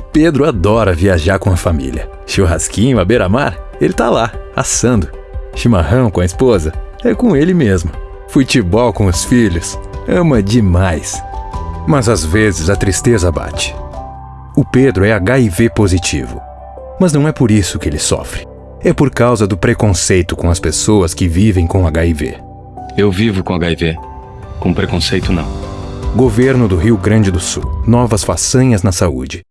O Pedro adora viajar com a família. Churrasquinho à beira-mar, ele tá lá, assando. Chimarrão com a esposa, é com ele mesmo. Futebol com os filhos, ama demais. Mas às vezes a tristeza bate. O Pedro é HIV positivo. Mas não é por isso que ele sofre. É por causa do preconceito com as pessoas que vivem com HIV. Eu vivo com HIV. Com preconceito, não. Governo do Rio Grande do Sul. Novas façanhas na saúde.